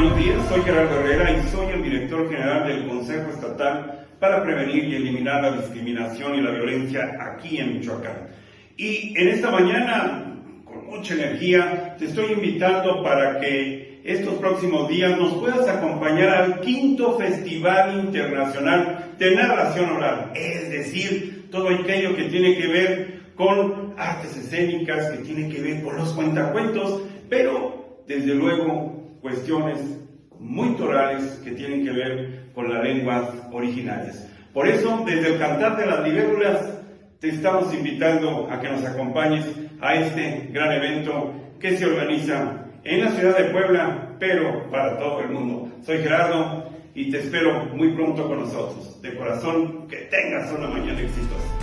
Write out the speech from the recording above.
buenos días, soy Gerardo Herrera y soy el director general del Consejo Estatal para Prevenir y Eliminar la Discriminación y la Violencia aquí en Michoacán. Y en esta mañana, con mucha energía, te estoy invitando para que estos próximos días nos puedas acompañar al quinto Festival Internacional de Narración Oral, es decir, todo aquello que tiene que ver con artes escénicas, que tiene que ver con los cuentacuentos, pero desde luego cuestiones muy torales que tienen que ver con las lenguas originales. Por eso, desde el Cantar de las Libélulas, te estamos invitando a que nos acompañes a este gran evento que se organiza en la ciudad de Puebla, pero para todo el mundo. Soy Gerardo y te espero muy pronto con nosotros. De corazón, que tengas una mañana exitosa.